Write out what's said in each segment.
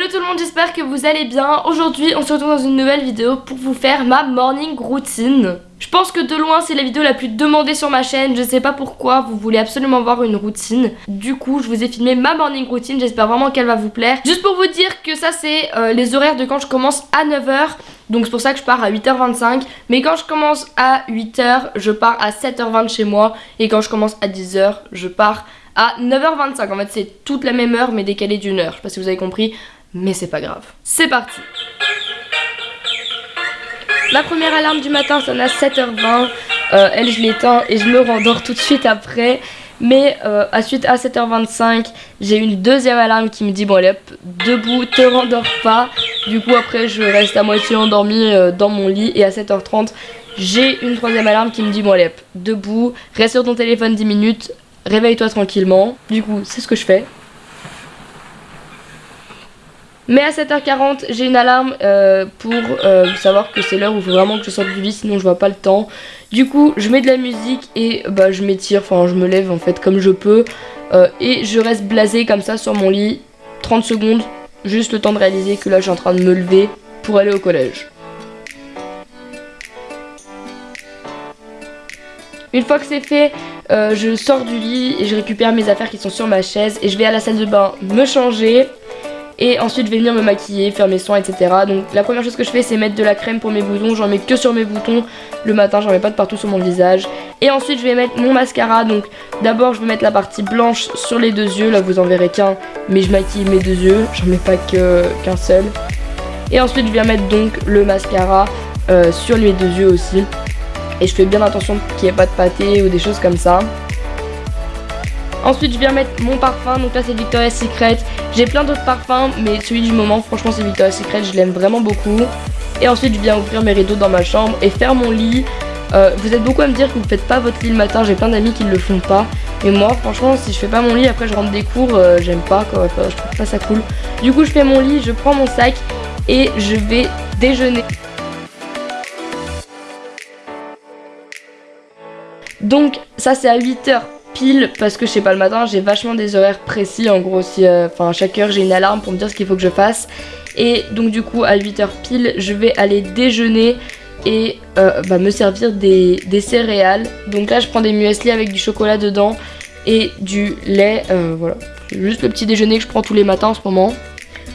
monde, j'espère que vous allez bien. Aujourd'hui, on se retrouve dans une nouvelle vidéo pour vous faire ma morning routine. Je pense que de loin, c'est la vidéo la plus demandée sur ma chaîne. Je sais pas pourquoi, vous voulez absolument voir une routine. Du coup, je vous ai filmé ma morning routine. J'espère vraiment qu'elle va vous plaire. Juste pour vous dire que ça, c'est euh, les horaires de quand je commence à 9h. Donc c'est pour ça que je pars à 8h25. Mais quand je commence à 8h, je pars à 7h20 chez moi. Et quand je commence à 10h, je pars à 9h25. En fait, c'est toute la même heure, mais décalée d'une heure. Je sais pas si vous avez compris, mais c'est pas grave. C'est parti La première alarme du matin sonne à 7h20. Euh, elle, je l'éteins et je me rendors tout de suite après. Mais euh, à suite à 7h25, j'ai une deuxième alarme qui me dit bon allez debout, te rendors pas. Du coup après je reste à moitié endormie euh, dans mon lit et à 7h30, j'ai une troisième alarme qui me dit bon allez debout, reste sur ton téléphone 10 minutes, réveille-toi tranquillement. Du coup c'est ce que je fais. Mais à 7h40, j'ai une alarme euh, pour euh, savoir que c'est l'heure où il faut vraiment que je sorte du lit, sinon je vois pas le temps. Du coup, je mets de la musique et bah, je m'étire, enfin je me lève en fait comme je peux. Euh, et je reste blasé comme ça sur mon lit, 30 secondes, juste le temps de réaliser que là je suis en train de me lever pour aller au collège. Une fois que c'est fait, je sors du lit et je récupère mes affaires qui sont sur ma chaise et je vais à la salle de bain me changer. Et ensuite je vais venir me maquiller, faire mes soins etc. Donc la première chose que je fais c'est mettre de la crème pour mes boutons. J'en mets que sur mes boutons le matin, j'en mets pas de partout sur mon visage. Et ensuite je vais mettre mon mascara. Donc d'abord je vais mettre la partie blanche sur les deux yeux. Là vous en verrez qu'un mais je maquille mes deux yeux. J'en mets pas qu'un seul. Et ensuite je viens mettre donc le mascara euh, sur les deux yeux aussi. Et je fais bien attention qu'il n'y ait pas de pâté ou des choses comme ça. Ensuite je viens mettre mon parfum, donc là c'est Victoria's Secret. J'ai plein d'autres parfums, mais celui du moment, franchement, c'est Victoria's Secret. Je l'aime vraiment beaucoup. Et ensuite, je viens ouvrir mes rideaux dans ma chambre et faire mon lit. Euh, vous êtes beaucoup à me dire que vous faites pas votre lit le matin. J'ai plein d'amis qui le font pas. Mais moi, franchement, si je fais pas mon lit, après je rentre des cours, euh, j'aime pas quoi. je trouve pas ça cool. Du coup, je fais mon lit, je prends mon sac et je vais déjeuner. Donc, ça c'est à 8h parce que je sais pas le matin j'ai vachement des horaires précis en gros si euh, enfin chaque heure j'ai une alarme pour me dire ce qu'il faut que je fasse. Et donc du coup à 8h pile je vais aller déjeuner et euh, bah, me servir des, céréales. Donc là je prends des muesli avec du chocolat dedans et du lait euh, voilà. Juste le petit déjeuner que je prends tous les matins en ce moment.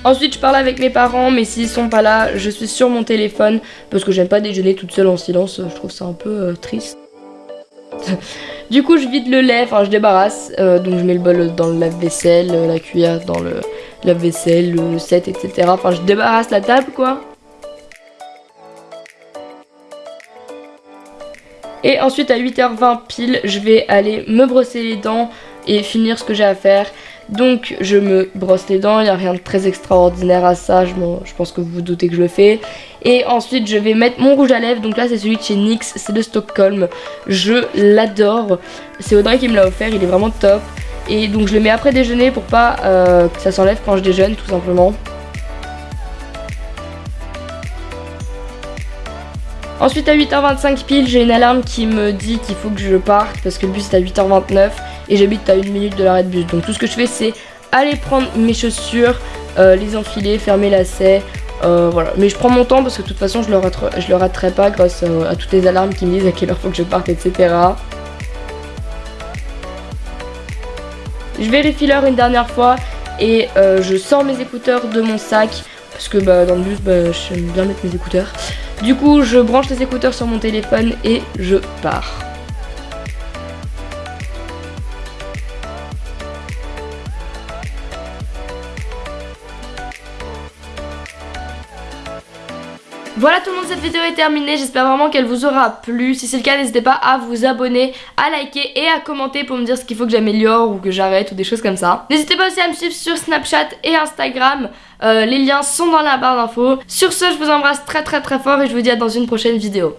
Ensuite je parle avec mes parents mais s'ils sont pas là je suis sur mon téléphone parce que j'aime pas déjeuner toute seule en silence je trouve ça un peu triste Du coup, je vide le lait, enfin je débarrasse. Euh, donc je mets le bol dans le lave-vaisselle, euh, la cuillère dans le lave-vaisselle, le set, etc. Enfin, je débarrasse la table, quoi. Et ensuite, à 8h20 pile, je vais aller me brosser les dents et finir ce que j'ai à faire. Donc je me brosse les dents, il n'y a rien de très extraordinaire à ça, je, pense que vous vous doutez que je le fais. Et ensuite je vais mettre mon rouge à lèvres, donc là c'est celui de chez NYX, c'est de Stockholm. Je l'adore, c'est Audrey qui me l'a offert, il est vraiment top. Et donc je le mets après déjeuner pour pas euh, que ça s'enlève quand je déjeune tout simplement. Ensuite à 8h25 pile, j'ai une alarme qui me dit qu'il faut que je parte parce que le bus est à 8h29 et j'habite à une minute de l'arrêt de bus. Donc tout ce que je fais c'est aller prendre mes chaussures, euh, les enfiler, fermer lacets, euh, voilà. Mais je prends mon temps parce que de toute façon je le, je le raterai pas grâce à, toutes les alarmes qui me disent à quelle heure faut que je parte, etc. Je vérifie l'heure une dernière fois et euh, je sors mes écouteurs de mon sac parce que bah, dans le bus bah, j'aime bien mettre mes écouteurs. Du coup je branche les écouteurs sur mon téléphone et je pars. Voilà tout le monde, cette vidéo est terminée, j'espère vraiment qu'elle vous aura plu. Si c'est le cas, n'hésitez pas à vous abonner, à liker et à commenter pour me dire ce qu'il faut que j'améliore ou que j'arrête ou des choses comme ça. N'hésitez pas aussi à me suivre sur Snapchat et Instagram, euh, les liens sont dans la barre d'infos. Sur ce, je vous embrasse très très très fort et je vous dis à dans une prochaine vidéo.